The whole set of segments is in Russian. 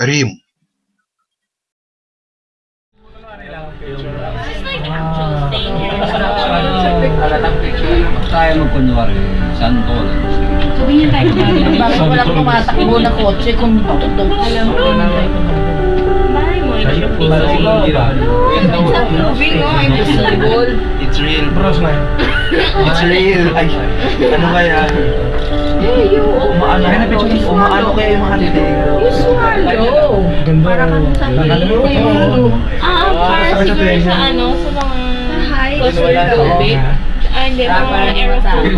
Рим It's like actual staying here. Halatang picture. Kaya mo kunwari, San Polo. Sabi niya tayo kumali. Bakit walang tumatakbo na kotse kung tutugtog? Alam mo na tayo Bahay mo, it should be It's Moving on, impossible. It's real. Bros na yun. It's real. Ay, ano kaya? ano, kayo mga dito. Usual, low. Ganda. Para kang sa Ah, para siguro sa ano, sa mga coastal tubig. Ah, hindi, mga aerofobia.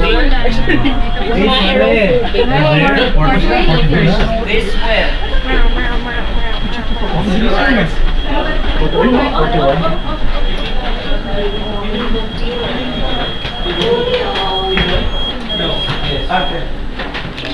Mga aerofobia. This way. No. Yes. Okay.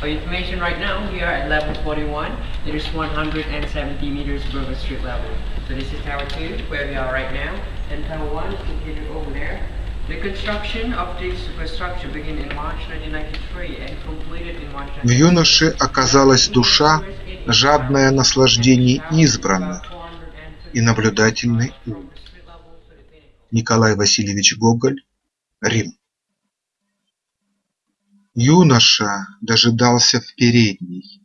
for information right now, we are at level 41. It is 170 meters above the street level. So this is Tower 2, where we are right now, and Tower 1 is located over there. The construction of this superstructure began in March 1993 and completed in March В юноше оказалась душа, жадная наслаждений избранных и наблюдательный ум. Николай Васильевич Гоголь, Рим. Юноша дожидался в передней.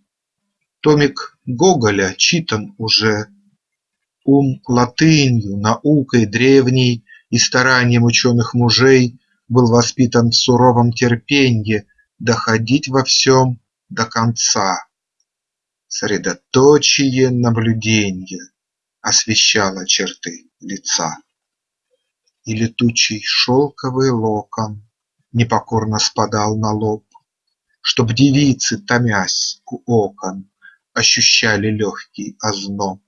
Томик Гоголя читан уже. Ум латынью, наукой древней и старанием ученых мужей был воспитан в суровом терпенье доходить во всем до конца. Средоточие наблюдения освещало черты лица. И летучий шелковый локон непокорно спадал на лоб, Чтоб девицы, томясь у окон, ощущали легкий озноб,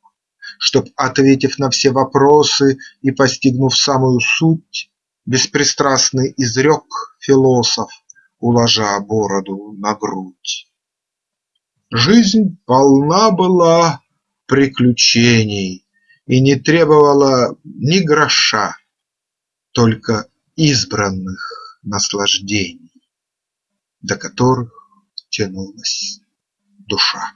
Чтоб, ответив на все вопросы и постигнув самую суть, Беспристрастный изрек философ, уложа бороду на грудь. Жизнь полна была приключений и не требовала ни гроша, Только избранных наслаждений, до которых тянулась душа.